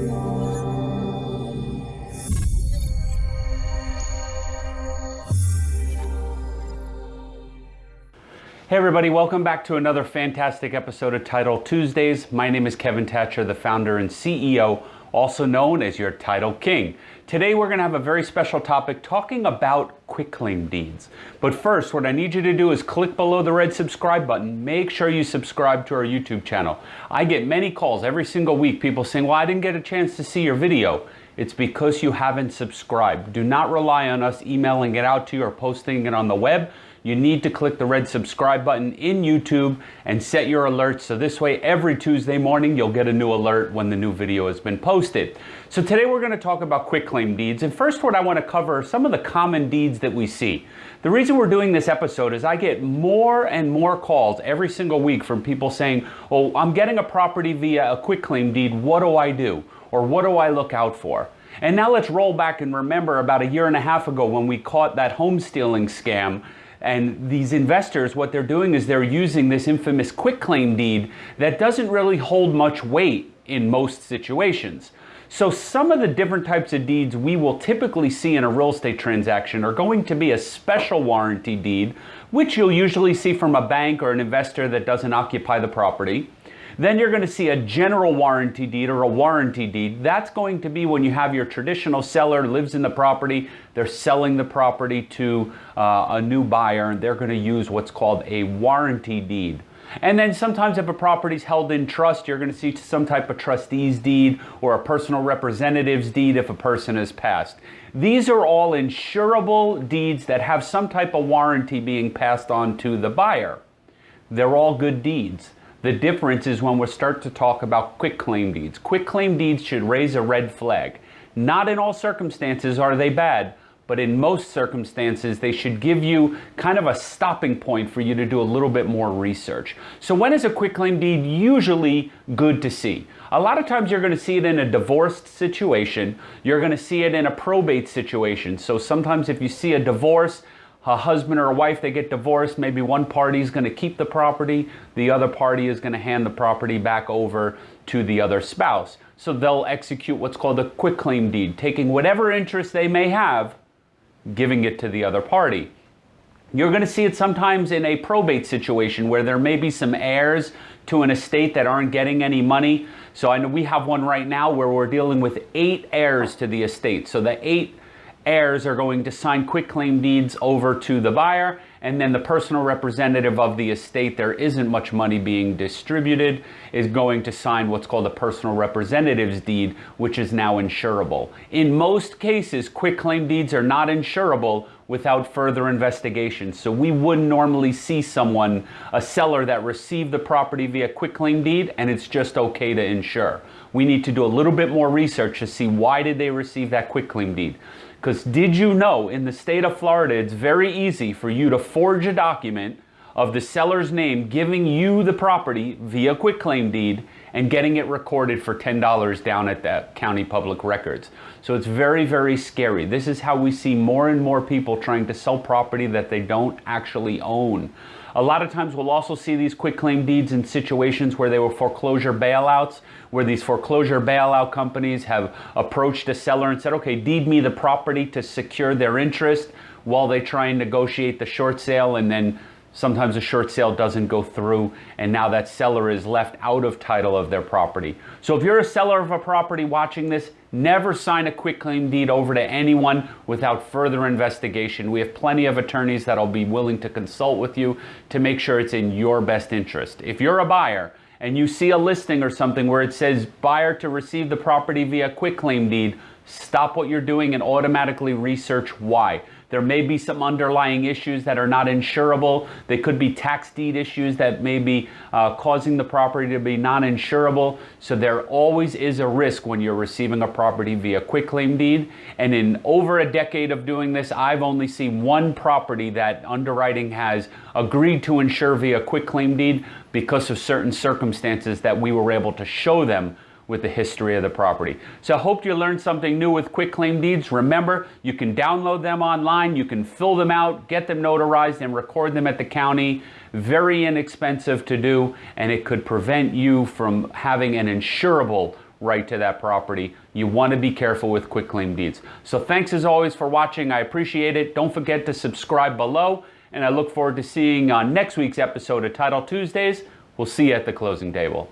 Hey everybody, welcome back to another fantastic episode of Title Tuesdays. My name is Kevin Thatcher, the founder and CEO, also known as your Title King. Today we're going to have a very special topic talking about quitclaim deeds. But first, what I need you to do is click below the red subscribe button. Make sure you subscribe to our YouTube channel. I get many calls every single week, people saying, well, I didn't get a chance to see your video. It's because you haven't subscribed. Do not rely on us emailing it out to you or posting it on the web you need to click the red subscribe button in YouTube and set your alerts so this way every Tuesday morning you'll get a new alert when the new video has been posted. So today we're going to talk about quitclaim deeds and first what I want to cover are some of the common deeds that we see. The reason we're doing this episode is I get more and more calls every single week from people saying, oh I'm getting a property via a quitclaim deed, what do I do? Or what do I look out for? And now let's roll back and remember about a year and a half ago when we caught that home stealing scam and these investors, what they're doing is they're using this infamous quitclaim deed that doesn't really hold much weight in most situations. So some of the different types of deeds we will typically see in a real estate transaction are going to be a special warranty deed, which you'll usually see from a bank or an investor that doesn't occupy the property. Then you're going to see a general warranty deed or a warranty deed. That's going to be when you have your traditional seller lives in the property, they're selling the property to uh, a new buyer, and they're going to use what's called a warranty deed. And then sometimes if a property is held in trust, you're going to see some type of trustee's deed or a personal representative's deed if a person has passed. These are all insurable deeds that have some type of warranty being passed on to the buyer. They're all good deeds. The difference is when we start to talk about quick claim deeds. Quick claim deeds should raise a red flag. Not in all circumstances are they bad, but in most circumstances, they should give you kind of a stopping point for you to do a little bit more research. So when is a quitclaim deed usually good to see? A lot of times you're going to see it in a divorced situation. You're going to see it in a probate situation. So sometimes if you see a divorce, a husband or a wife, they get divorced, maybe one party is going to keep the property, the other party is going to hand the property back over to the other spouse. So they'll execute what's called a quitclaim deed, taking whatever interest they may have, giving it to the other party. You're going to see it sometimes in a probate situation where there may be some heirs to an estate that aren't getting any money. So I know we have one right now where we're dealing with eight heirs to the estate. So the eight heirs are going to sign quitclaim deeds over to the buyer and then the personal representative of the estate there isn't much money being distributed is going to sign what's called a personal representative's deed which is now insurable. In most cases quitclaim deeds are not insurable without further investigation. So we wouldn't normally see someone a seller that received the property via quitclaim deed and it's just okay to insure. We need to do a little bit more research to see why did they receive that quitclaim deed because did you know in the state of Florida, it's very easy for you to forge a document of the seller's name giving you the property via quitclaim deed and getting it recorded for $10 down at the county public records. So it's very, very scary. This is how we see more and more people trying to sell property that they don't actually own. A lot of times we'll also see these quick claim deeds in situations where they were foreclosure bailouts, where these foreclosure bailout companies have approached a seller and said, okay, deed me the property to secure their interest while they try and negotiate the short sale and then Sometimes a short sale doesn't go through and now that seller is left out of title of their property. So if you're a seller of a property watching this, never sign a quick claim deed over to anyone without further investigation. We have plenty of attorneys that'll be willing to consult with you to make sure it's in your best interest. If you're a buyer and you see a listing or something where it says buyer to receive the property via quick claim deed, stop what you're doing and automatically research why. There may be some underlying issues that are not insurable. They could be tax deed issues that may be uh, causing the property to be non-insurable. So there always is a risk when you're receiving a property via quitclaim deed. And in over a decade of doing this, I've only seen one property that underwriting has agreed to insure via quitclaim deed because of certain circumstances that we were able to show them with the history of the property. So I hope you learned something new with quick claim deeds. Remember, you can download them online, you can fill them out, get them notarized, and record them at the county. Very inexpensive to do, and it could prevent you from having an insurable right to that property. You want to be careful with quick claim deeds. So thanks as always for watching. I appreciate it. Don't forget to subscribe below, and I look forward to seeing on next week's episode of Title Tuesdays. We'll see you at the closing table.